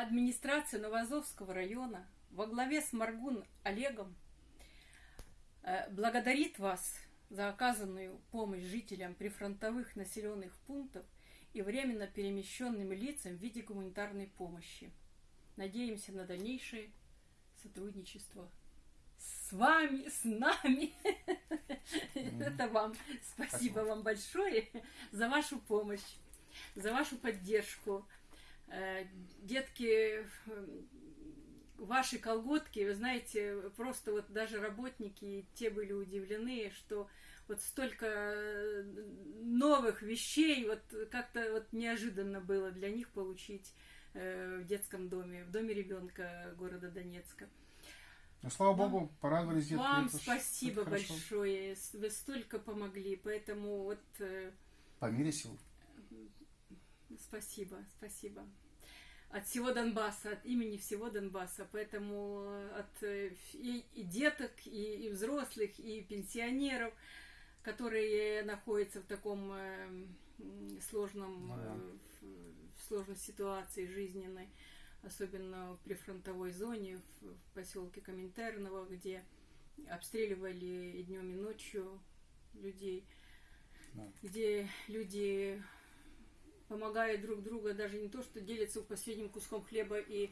Администрация Новоазовского района во главе с Маргун Олегом э, благодарит вас за оказанную помощь жителям прифронтовых населенных пунктов и временно перемещенным лицам в виде гуманитарной помощи. Надеемся на дальнейшее сотрудничество с вами, с нами. Это вам спасибо вам большое за вашу помощь, за вашу поддержку. Э, детки, ваши колготки, вы знаете, просто вот даже работники, те были удивлены, что вот столько новых вещей, вот как-то вот неожиданно было для них получить э, в детском доме, в доме ребенка города Донецка. Ну, слава богу, порадовались детки. Вам это спасибо это большое, вы столько помогли, поэтому вот э, По мере сил. Спасибо, спасибо. От всего Донбасса, от имени всего Донбасса. Поэтому от э, и, и деток, и, и взрослых, и пенсионеров, которые находятся в таком э, сложном, Ну да. э, в- в сложной ситуации жизненной, особенно в прифронтовой зоне, в, в поселке Коминтерново, где обстреливали и днем, и ночью людей, Да. где люди помогают друг другу, даже не то, что делятся последним куском хлеба и,